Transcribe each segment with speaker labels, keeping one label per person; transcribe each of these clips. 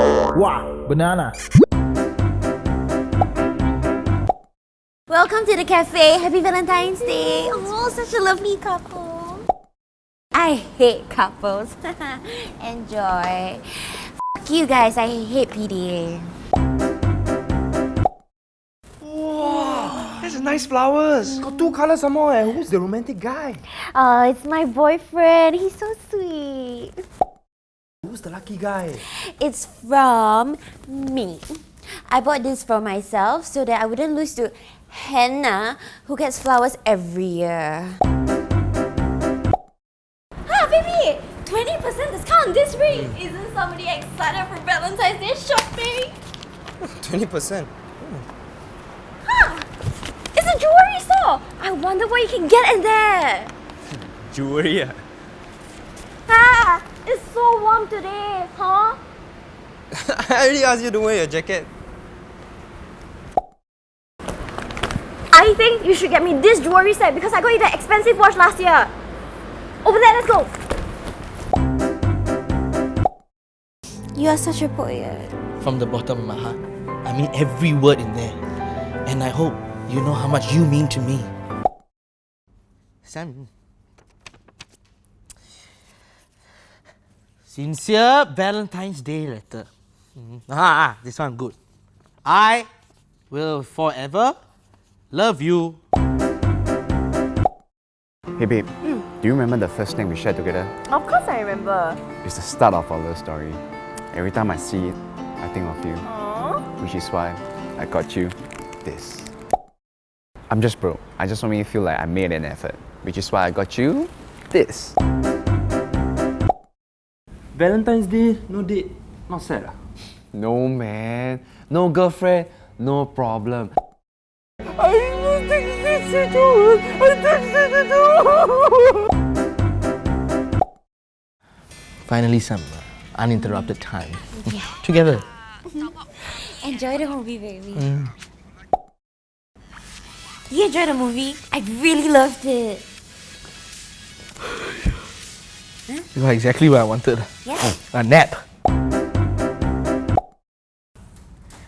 Speaker 1: Wow, banana.
Speaker 2: Welcome to the cafe. Happy Valentine's Day. Oh, such a lovely couple. I hate couples. Enjoy. F you guys, I hate PDA.
Speaker 3: That's nice flowers. Got two colors some more. Eh? Who's the romantic guy?
Speaker 2: Oh, it's my boyfriend. He's so sweet.
Speaker 3: Who's the lucky guy?
Speaker 2: It's from me. I bought this for myself so that I wouldn't lose to Hannah, who gets flowers every year. Ah, baby! 20% discount this week! Isn't somebody excited for Valentine's Day shopping?
Speaker 3: 20%.
Speaker 2: Ah! It's a jewelry store! I wonder what you can get in there!
Speaker 3: Jewelry. ah.
Speaker 2: It's so warm today, huh?
Speaker 3: I already asked you to wear your jacket.
Speaker 2: I think you should get me this jewelry set because I got you that expensive watch last year. Over there, let's go. You are such a poet.
Speaker 1: From the bottom of my heart, I mean every word in there. And I hope you know how much you mean to me. Sam. Sincere Valentine's Day letter. Mhm. Ah, ah, this one good. I will forever love you.
Speaker 4: Hey babe, do you remember the first thing we shared together?
Speaker 2: Of course I remember.
Speaker 4: It's the start of our love story. Every time I see it, I think of you. Which is why I got you this. I'm just broke. I just want me to feel like I made an effort. Which is why I got you this.
Speaker 3: Valentine's Day, no date. Not sad. ah?
Speaker 4: No man, no girlfriend, no problem.
Speaker 3: I will text you to I texted you to
Speaker 1: Finally, some uh, uninterrupted time. Together.
Speaker 2: Enjoy the movie, baby. You enjoyed the movie? I really loved it.
Speaker 1: You are exactly what I wanted.
Speaker 2: Yeah.
Speaker 1: A nap.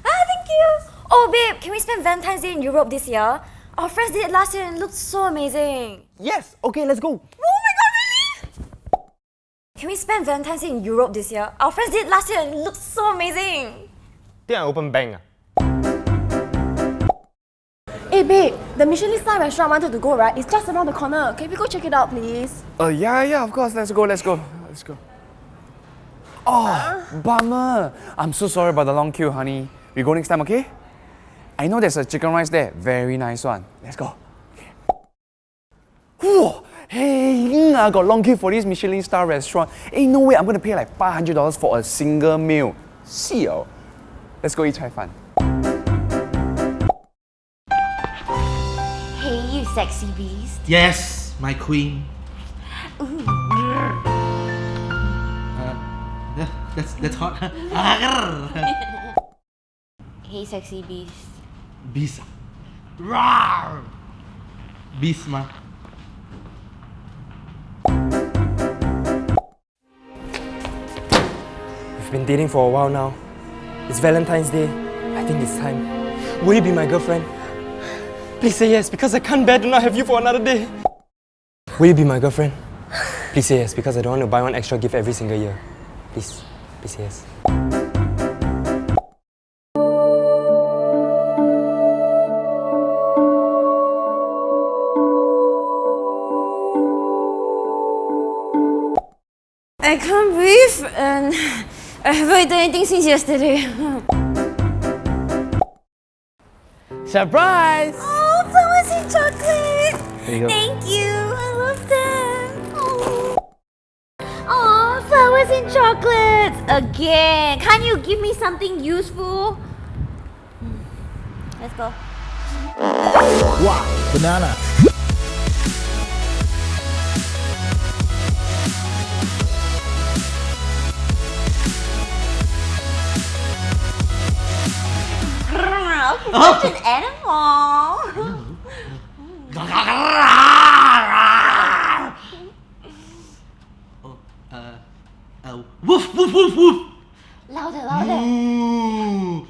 Speaker 2: Ah, thank you. Oh, babe, can we spend Valentine's Day in Europe this year? Our friends did it last year and it looked so amazing.
Speaker 3: Yes, okay, let's go.
Speaker 2: Oh my god, really? Can we spend Valentine's Day in Europe this year? Our friends did it last year and it looked so amazing.
Speaker 3: Think I open bank. ah?
Speaker 5: Hey babe, the Michelin star restaurant I wanted to go, right? It's just around the corner. Can we go check it out, please?
Speaker 4: Uh, yeah, yeah, of course. Let's go, let's go. Let's go. Oh, bummer. I'm so sorry about the long queue, honey. We go next time, okay? I know there's a chicken rice there. Very nice one. Let's go. Whoa, hey, I got long queue for this Michelin star restaurant. Ain't no way I'm gonna pay like $500 for a single meal. See you. Let's go eat chai fan.
Speaker 2: Sexy beast.
Speaker 1: Yes, my queen. Uh, that's that's hot.
Speaker 2: Hey, sexy beast.
Speaker 1: Beast. Rawr. Beast ma.
Speaker 6: We've been dating for a while now. It's Valentine's Day. I think it's time. Will you be my girlfriend? Please say yes, because I can't bear to not have you for another day. Will you be my girlfriend? Please say yes, because I don't want to buy one extra gift every single year. Please, please say yes.
Speaker 2: I can't breathe and I haven't eaten anything since yesterday.
Speaker 1: Surprise!
Speaker 2: Oh,
Speaker 4: There you go.
Speaker 2: Thank you. I love them. Oh. Aw, flowers and chocolates again. Can't you give me something useful? Hmm. Let's go.
Speaker 1: Wow, banana.
Speaker 2: Such an animal.
Speaker 1: Oh, uh, uh, woof, woof, woof, woof.
Speaker 2: Louder, louder.